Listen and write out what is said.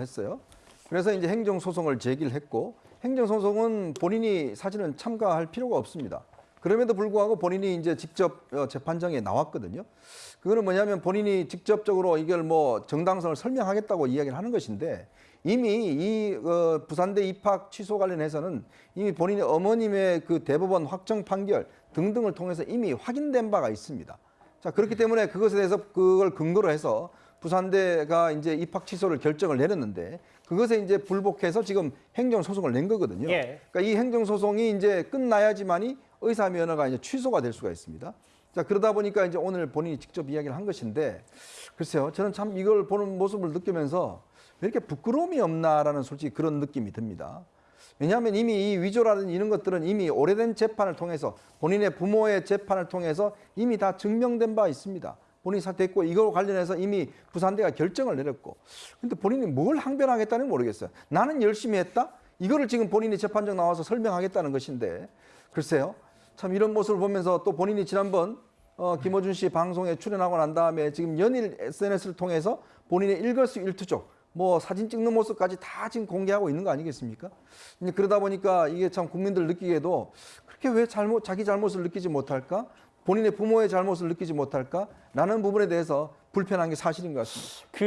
했어요. 그래서 이제 행정소송을 제기를 했고 행정소송은 본인이 사실은 참가할 필요가 없습니다. 그럼에도 불구하고 본인이 이제 직접 어, 재판정에 나왔거든요. 그거는 뭐냐면 본인이 직접적으로 이걸 뭐 정당성을 설명하겠다고 이야기를 하는 것인데 이미 이 어, 부산대 입학 취소 관련해서는 이미 본인의 어머님의 그 대법원 확정 판결 등등을 통해서 이미 확인된 바가 있습니다. 자 그렇기 때문에 그것에 대해서 그걸 근거로 해서 부산대가 이제 입학 취소를 결정을 내렸는데 그것에 이제 불복해서 지금 행정 소송을 낸 거거든요. 예. 그러니까 이 행정 소송이 이제 끝나야지만이 의사 면허가 이제 취소가 될 수가 있습니다. 자 그러다 보니까 이제 오늘 본인이 직접 이야기를 한 것인데 글쎄요 저는 참 이걸 보는 모습을 느끼면서 왜 이렇게 부끄러움이 없나라는 솔직히 그런 느낌이 듭니다. 왜냐하면 이미 이 위조라든 이런 것들은 이미 오래된 재판을 통해서 본인의 부모의 재판을 통해서 이미 다 증명된 바 있습니다. 본인이 사퇴했고 이걸 관련해서 이미 부산대가 결정을 내렸고 근데 본인이 뭘 항변하겠다는 모르겠어요. 나는 열심히 했다? 이거를 지금 본인이 재판정 나와서 설명하겠다는 것인데 글쎄요. 참 이런 모습을 보면서 또 본인이 지난번 어, 김어준 씨 방송에 출연하고 난 다음에 지금 연일 SNS를 통해서 본인의 일거수 일투족 뭐 사진 찍는 모습까지 다 지금 공개하고 있는 거 아니겠습니까? 그러다 보니까 이게 참 국민들 느끼기에도 그렇게 왜 잘못 자기 잘못을 느끼지 못할까? 본인의 부모의 잘못을 느끼지 못할까? 라는 부분에 대해서 불편한 게 사실인 것 같습니다. 그